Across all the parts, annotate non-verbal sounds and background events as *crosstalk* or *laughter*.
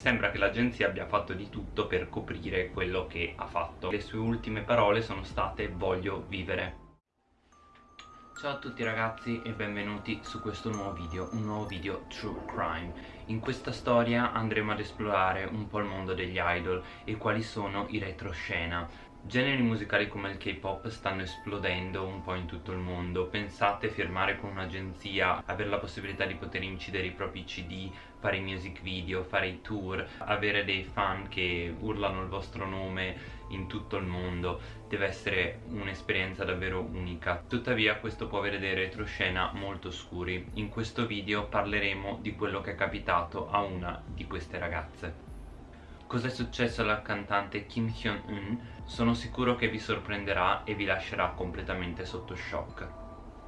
Sembra che l'agenzia abbia fatto di tutto per coprire quello che ha fatto. Le sue ultime parole sono state voglio vivere Ciao a tutti ragazzi e benvenuti su questo nuovo video, un nuovo video True Crime. In questa storia andremo ad esplorare un po' il mondo degli idol e quali sono i retroscena Generi musicali come il K-pop stanno esplodendo un po' in tutto il mondo. Pensate firmare con un'agenzia, avere la possibilità di poter incidere i propri cd, fare i music video, fare i tour Avere dei fan che urlano il vostro nome in tutto il mondo. Deve essere un'esperienza davvero unica. Tuttavia questo può avere dei retroscena molto scuri. In questo video parleremo di quello che è capitato a una di queste ragazze Cos'è successo alla cantante Kim Hyun-un? Sono sicuro che vi sorprenderà e vi lascerà completamente sotto shock.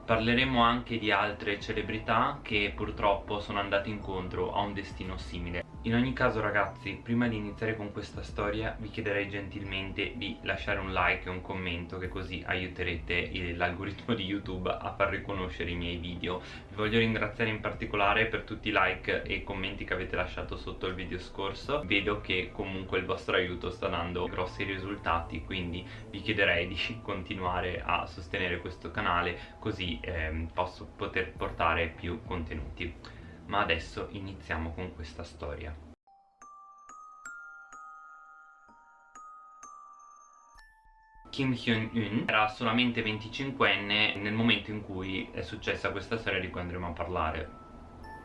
Parleremo anche di altre celebrità che purtroppo sono andate incontro a un destino simile in ogni caso ragazzi, prima di iniziare con questa storia vi chiederei gentilmente di lasciare un like e un commento che così aiuterete l'algoritmo di YouTube a far riconoscere i miei video. Vi voglio ringraziare in particolare per tutti i like e commenti che avete lasciato sotto il video scorso. Vedo che comunque il vostro aiuto sta dando grossi risultati, quindi vi chiederei di *laughs* continuare a sostenere questo canale così eh, posso poter portare più contenuti ma adesso iniziamo con questa storia. Kim Hyun-un era solamente 25enne nel momento in cui è successa questa storia di cui andremo a parlare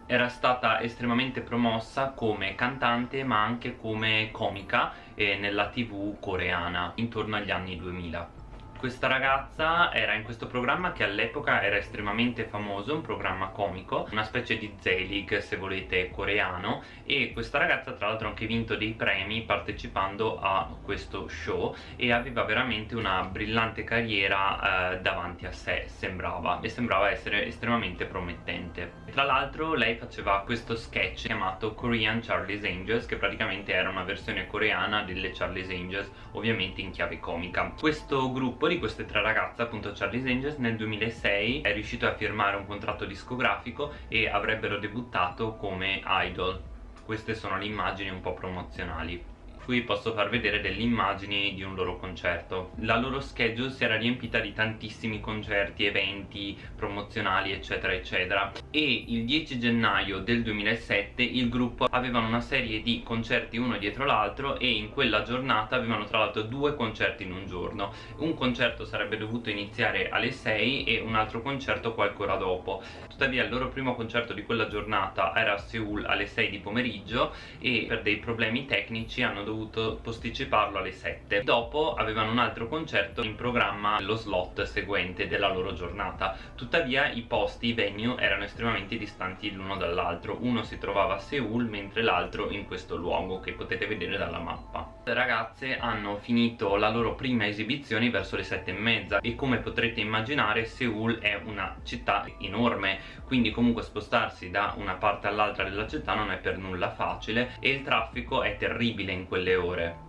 era stata estremamente promossa come cantante ma anche come comica eh, nella tv coreana intorno agli anni 2000 questa ragazza era in questo programma che all'epoca era estremamente famoso, un programma comico, una specie di Z-League se volete coreano e questa ragazza tra l'altro ha anche vinto dei premi partecipando a questo show e aveva veramente una brillante carriera eh, davanti a sé, sembrava, e sembrava essere estremamente promettente. Tra l'altro lei faceva questo sketch chiamato Korean Charlie's Angels che praticamente era una versione coreana delle Charlie's Angels, ovviamente in chiave comica. Questo gruppo gruppo di queste tre ragazze, appunto Charlie's Angels, nel 2006 è riuscito a firmare un contratto discografico e avrebbero debuttato come idol. Queste sono le immagini un po' promozionali qui posso far vedere delle immagini di un loro concerto. La loro schedule si era riempita di tantissimi concerti, eventi promozionali eccetera eccetera. E il 10 gennaio del 2007 il gruppo avevano una serie di concerti uno dietro l'altro e in quella giornata avevano tra l'altro due concerti in un giorno. Un concerto sarebbe dovuto iniziare alle 6 e un altro concerto qualche ora dopo. Tuttavia il loro primo concerto di quella giornata era a Seoul alle 6 di pomeriggio e per dei problemi tecnici hanno dovuto dovuto posticiparlo alle 7 dopo avevano un altro concerto in programma lo slot seguente della loro giornata. Tuttavia i posti, i venue erano estremamente distanti l'uno dall'altro. Uno si trovava a Seoul mentre l'altro in questo luogo che potete vedere dalla mappa le ragazze hanno finito la loro prima esibizione verso le sette e mezza e come potrete immaginare Seoul è una città enorme quindi comunque spostarsi da una parte all'altra della città non è per nulla facile e il traffico è terribile in quelle ore.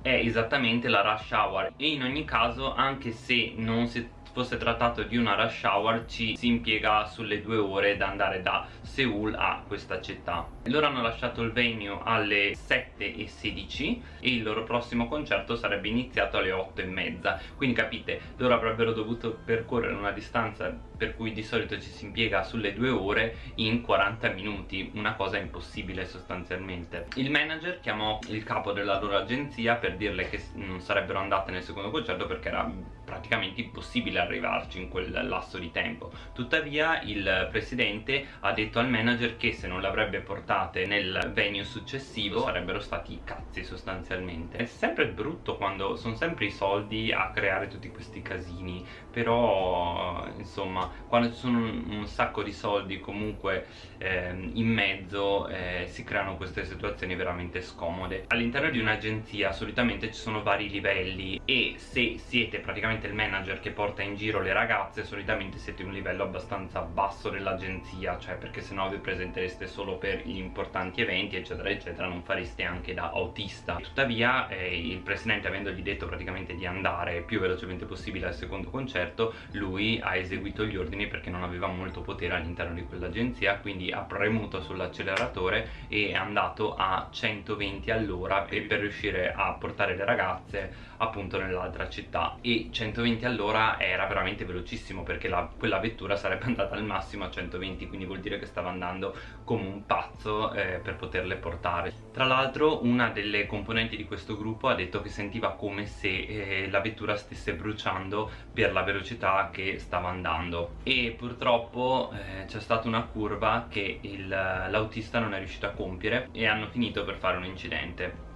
È esattamente la rush hour e in ogni caso anche se non si fosse trattato di una rush hour ci si impiega sulle due ore da andare da Seoul a questa città. Loro hanno lasciato il venue alle 7.16 e il loro prossimo concerto sarebbe iniziato alle 8.30 quindi capite loro avrebbero dovuto percorrere una distanza per cui di solito ci si impiega sulle due ore in 40 minuti una cosa impossibile sostanzialmente. Il manager chiamò il capo della loro agenzia per dirle che non sarebbero andate nel secondo concerto perché era praticamente impossibile arrivarci in quel lasso di tempo. Tuttavia il presidente ha detto al manager che se non l'avrebbe portate nel venue successivo sarebbero stati cazzi sostanzialmente. È sempre brutto quando sono sempre i soldi a creare tutti questi casini però insomma quando ci sono un, un sacco di soldi comunque eh, in mezzo eh, si creano queste situazioni veramente scomode. All'interno di un'agenzia solitamente ci sono vari livelli e se siete praticamente il manager che porta in giro le ragazze solitamente siete un livello abbastanza basso dell'agenzia cioè perché sennò vi presentereste solo per gli importanti eventi eccetera eccetera non fareste anche da autista. Tuttavia eh, il presidente avendogli detto praticamente di andare più velocemente possibile al secondo concerto lui ha eseguito gli ordini perché non aveva molto potere all'interno di quell'agenzia quindi ha premuto sull'acceleratore e è andato a 120 all'ora per riuscire a portare le ragazze appunto nell'altra città. E 120 all'ora era veramente velocissimo perché la, quella vettura sarebbe *laughs* andata al massimo a 120 quindi vuol dire che stava andando come un pazzo eh, per poterle portare. Tra l'altro una delle componenti di questo gruppo ha detto che sentiva come se eh, la vettura stesse bruciando per la velocità che stava andando e purtroppo eh, c'è stata una curva che l'autista non è riuscito a compiere e hanno finito per fare un incidente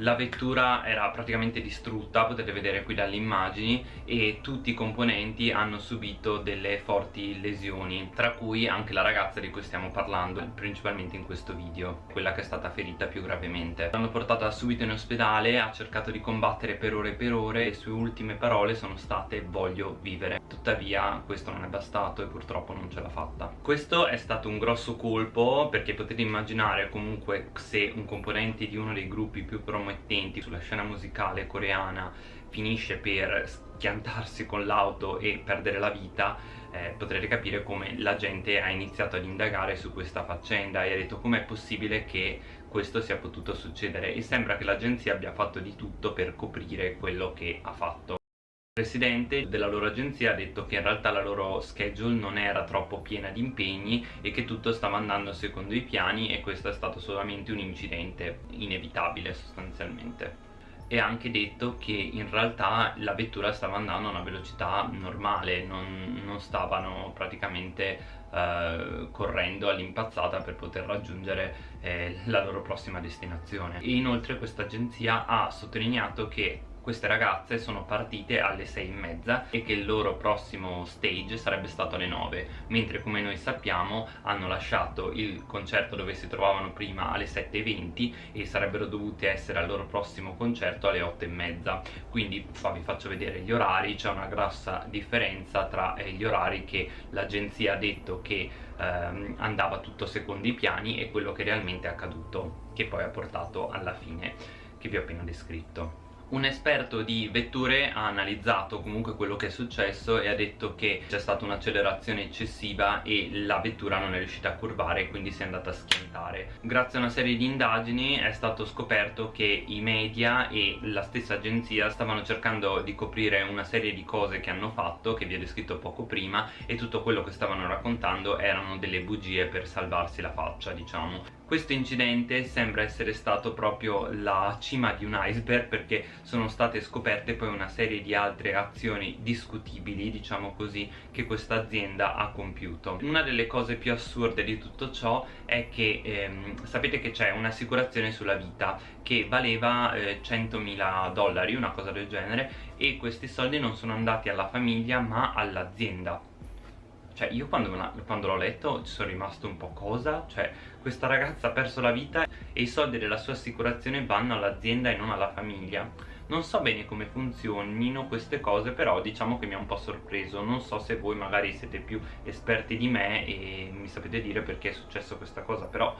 la vettura era praticamente distrutta, potete vedere qui dalle immagini e tutti i componenti hanno subito delle forti lesioni tra cui anche la ragazza di cui stiamo parlando principalmente in questo video quella che è stata ferita più gravemente. L'hanno portata subito in ospedale, ha cercato di combattere per ore e per ore e le sue ultime parole sono state voglio vivere tuttavia questo non è bastato e purtroppo non ce l'ha fatta. Questo è stato un grosso colpo perché potete immaginare comunque se un componente di uno dei gruppi più promettenti promettenti sulla scena musicale coreana finisce per schiantarsi con l'auto e perdere la vita eh, potrete capire come la gente ha iniziato ad indagare su questa faccenda e ha detto com'è possibile che questo sia potuto succedere? E sembra che l'agenzia abbia fatto di tutto per coprire quello che ha fatto presidente della loro agenzia ha detto che in realtà la loro schedule non era troppo piena di impegni e che tutto stava andando secondo i piani e questo è stato solamente un incidente inevitabile sostanzialmente. E ha anche detto che in realtà la vettura stava andando a una velocità normale non, non stavano praticamente eh, correndo all'impazzata per poter raggiungere eh, la loro prossima destinazione. E inoltre questa agenzia ha sottolineato che queste ragazze sono partite alle 6 e mezza e che il loro prossimo stage sarebbe stato alle 9 mentre come noi sappiamo hanno lasciato il concerto dove si trovavano prima alle 7.20 e sarebbero dovute essere al loro prossimo concerto alle 8 e mezza. Quindi qua vi faccio vedere gli orari c'è una grossa differenza tra eh, gli orari che l'agenzia ha detto che ehm, andava tutto secondo i piani e quello che realmente è accaduto che poi ha portato alla fine che vi ho appena descritto un esperto di vetture ha analizzato comunque quello che è successo e ha detto che c'è stata un'accelerazione eccessiva e la vettura non è riuscita a curvare quindi si è andata a schiantare. Grazie a una serie di indagini è stato scoperto che i media e la stessa agenzia stavano cercando di coprire una serie di cose che hanno fatto che vi ho descritto poco prima e tutto quello che stavano raccontando erano delle bugie per salvarsi la faccia diciamo questo incidente sembra essere stato proprio la cima di un iceberg perché sono state scoperte poi una serie di altre azioni discutibili, diciamo così, che questa azienda ha compiuto. Una delle cose più assurde di tutto ciò è che ehm, sapete che c'è un'assicurazione sulla vita che valeva eh, 100.000 dollari, una cosa del genere, e questi soldi non sono andati alla famiglia ma all'azienda cioè io quando, quando l'ho letto ci sono rimasto un po' cosa? Cioè questa ragazza ha perso la vita e i soldi della sua assicurazione vanno all'azienda e non alla famiglia. Non so bene come funzionino queste cose però diciamo che mi ha un po' sorpreso. Non so se voi magari siete più esperti di me e mi sapete dire perché è successo questa cosa però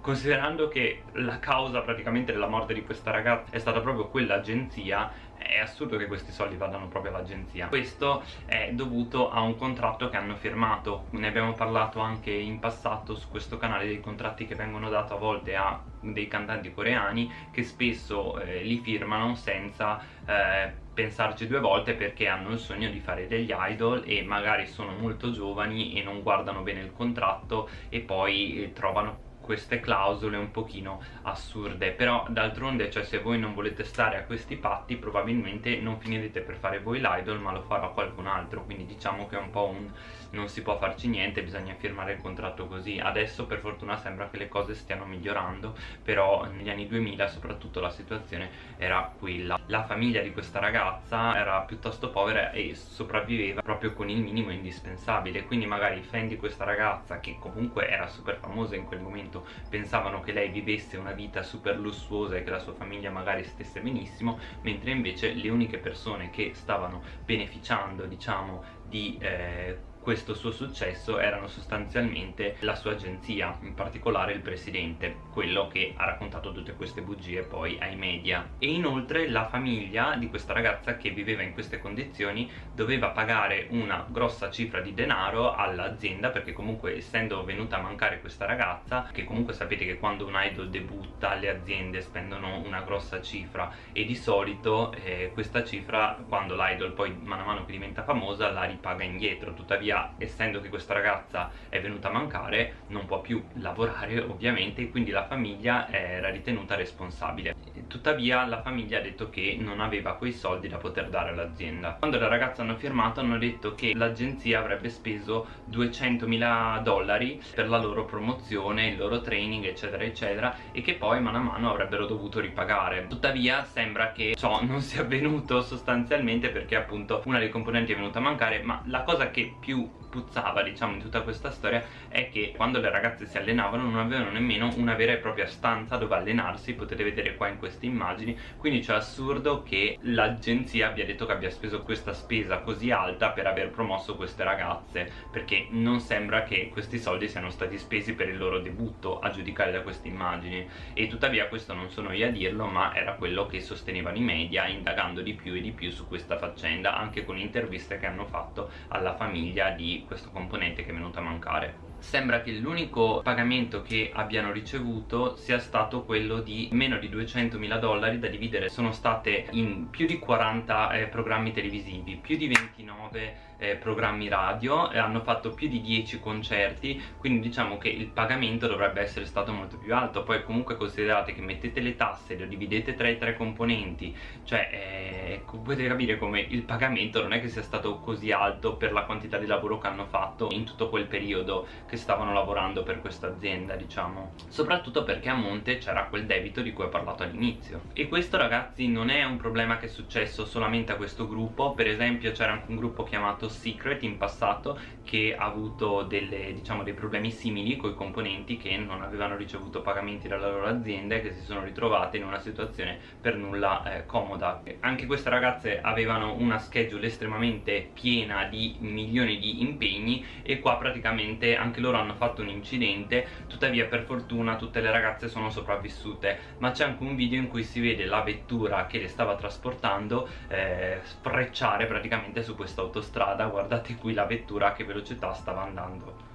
considerando che la causa praticamente della morte di questa ragazza è stata proprio quell'agenzia è assurdo che questi soldi vadano proprio all'agenzia. Questo è dovuto a un contratto che hanno firmato. Ne abbiamo parlato anche in passato su questo canale dei contratti che vengono dati a volte a dei cantanti coreani che spesso eh, li firmano senza eh, pensarci due volte perché hanno il sogno di fare degli idol e magari sono molto giovani e non guardano bene il contratto e poi eh, trovano queste clausole un pochino assurde. Però d'altronde cioè se voi non volete stare a questi patti probabilmente non finirete per fare voi l'idol ma lo farà qualcun altro. Quindi diciamo che è un po' un non si può farci niente bisogna firmare il contratto così. Adesso per fortuna sembra che le cose stiano migliorando però negli anni 2000 soprattutto la situazione era quella. La famiglia di questa ragazza era piuttosto povera e sopravviveva proprio con il minimo indispensabile. Quindi magari i fan di questa ragazza che comunque era super famosa in quel momento momento pensavano che lei vivesse una vita super lussuosa e che la sua famiglia magari stesse benissimo mentre invece le uniche persone che stavano beneficiando diciamo di eh, questo suo successo erano sostanzialmente la sua agenzia, in particolare il presidente, quello che ha raccontato tutte queste bugie poi ai media. E inoltre la famiglia di questa ragazza che viveva in queste condizioni doveva pagare una grossa cifra di denaro all'azienda perché comunque essendo venuta a mancare questa ragazza, che comunque sapete che quando un idol debutta le aziende spendono una grossa cifra e di solito eh, questa cifra quando l'idol poi mano a mano che diventa famosa la ripaga indietro, tuttavia tuttavia essendo che questa ragazza è venuta a mancare non può più lavorare ovviamente quindi la famiglia era ritenuta responsabile. Tuttavia la famiglia ha detto che non aveva quei soldi da poter dare all'azienda. Quando le ragazze hanno firmato hanno detto che l'agenzia avrebbe speso 200.000 dollari per la loro promozione, il loro training eccetera eccetera e che poi mano a mano avrebbero dovuto ripagare. Tuttavia sembra che ciò *laughs* non sia avvenuto sostanzialmente perché appunto una dei componenti è venuta a mancare ma la cosa che più Brasil. Puzzava diciamo in tutta questa storia è che quando le ragazze si allenavano non avevano nemmeno una vera e propria stanza dove allenarsi potete vedere qua in queste immagini. Quindi c'è assurdo che l'agenzia abbia detto che abbia speso questa spesa così alta per aver promosso queste ragazze perché non sembra che questi soldi siano stati spesi per il loro debutto a giudicare da queste immagini. E tuttavia questo non sono io a dirlo ma era quello che sostenevano i media indagando di più e di più su questa faccenda anche con interviste che hanno fatto alla famiglia di questo componente che è venuto a mancare. Sembra che l'unico pagamento che abbiano ricevuto sia stato quello di meno di 200.000 dollari da dividere. Sono state in più di 40 eh, programmi televisivi più di 29 eh, programmi radio hanno fatto più di 10 concerti quindi diciamo che il pagamento dovrebbe essere stato molto più alto. Poi comunque considerate che mettete le tasse lo dividete tra i tre componenti cioè eh, potete capire come il pagamento non è che sia stato così alto per la quantità di lavoro che hanno fatto in tutto quel periodo che stavano lavorando per questa azienda diciamo. Soprattutto perché a monte c'era quel debito di cui ho parlato all'inizio. E questo ragazzi non è un problema che è successo solamente a questo gruppo. Per esempio c'era anche un gruppo chiamato Secret in passato che ha avuto delle, diciamo, dei problemi simili con i componenti che non avevano ricevuto pagamenti dalla loro azienda e che si sono ritrovate in una situazione per nulla eh, comoda. Anche queste ragazze avevano una schedule estremamente piena di milioni di impegni e qua praticamente anche loro hanno fatto un incidente. Tuttavia per fortuna tutte le ragazze sono sopravvissute. Ma c'è anche un video in cui si vede la vettura che le stava trasportando eh, sprecciare praticamente su questa autostrada strada guardate qui la vettura a che velocità stava andando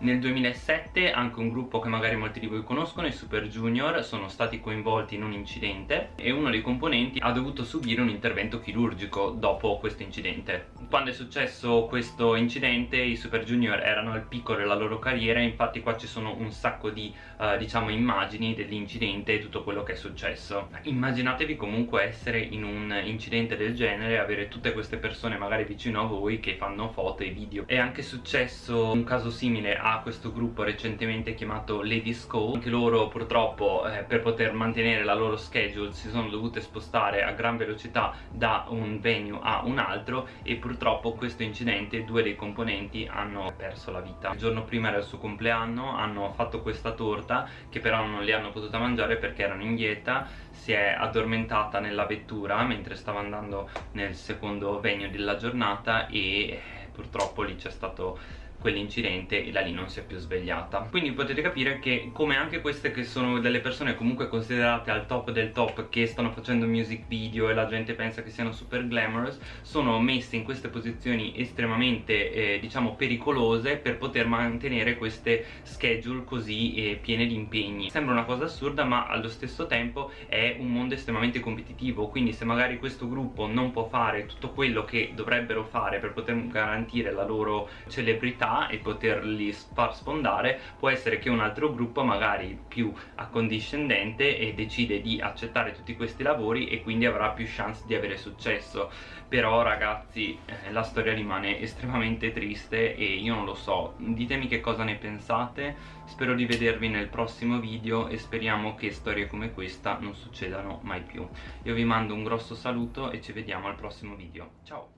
nel 2007 anche un gruppo che magari molti di voi conoscono, i Super Junior, sono stati coinvolti in un incidente e uno dei componenti ha dovuto subire un intervento chirurgico dopo questo incidente. Quando è successo questo incidente i Super Junior erano al picco della loro carriera infatti qua ci sono un sacco di uh, diciamo immagini dell'incidente e tutto quello che è successo. Immaginatevi comunque essere in un incidente del genere avere tutte queste persone magari vicino a voi che fanno foto e video. È anche successo un caso simile a a questo gruppo recentemente chiamato Ladies Call anche loro purtroppo eh, per poter mantenere la loro schedule si sono dovute spostare a gran velocità da un venue a un altro e purtroppo questo incidente due dei componenti hanno perso la vita. Il giorno prima era il suo compleanno hanno fatto questa torta che però non li hanno potuta mangiare perché erano in dieta si è addormentata nella vettura mentre stava andando nel secondo venue della giornata e purtroppo lì c'è stato quell'incidente e da lì non si è più svegliata. Quindi potete capire che come anche queste che sono delle persone comunque considerate al top del top che stanno facendo music video e la gente pensa che siano super glamorous sono messe in queste posizioni estremamente eh, diciamo pericolose per poter mantenere queste schedule così eh, piene di impegni. Sembra una cosa assurda ma allo stesso tempo è un mondo estremamente competitivo. Quindi se magari questo gruppo non può fare tutto quello che dovrebbero fare per poter garantire la loro celebrità qualità e poterli far sfondare può essere che un altro gruppo magari più accondiscendente e decide di accettare tutti questi lavori e quindi avrà più chance di avere successo. Però ragazzi eh, la storia rimane estremamente triste e io non lo so. Ditemi che cosa ne pensate. Spero di vedervi nel prossimo video e speriamo che storie come questa non succedano mai più. Io vi mando un grosso saluto e ci vediamo al prossimo video. Ciao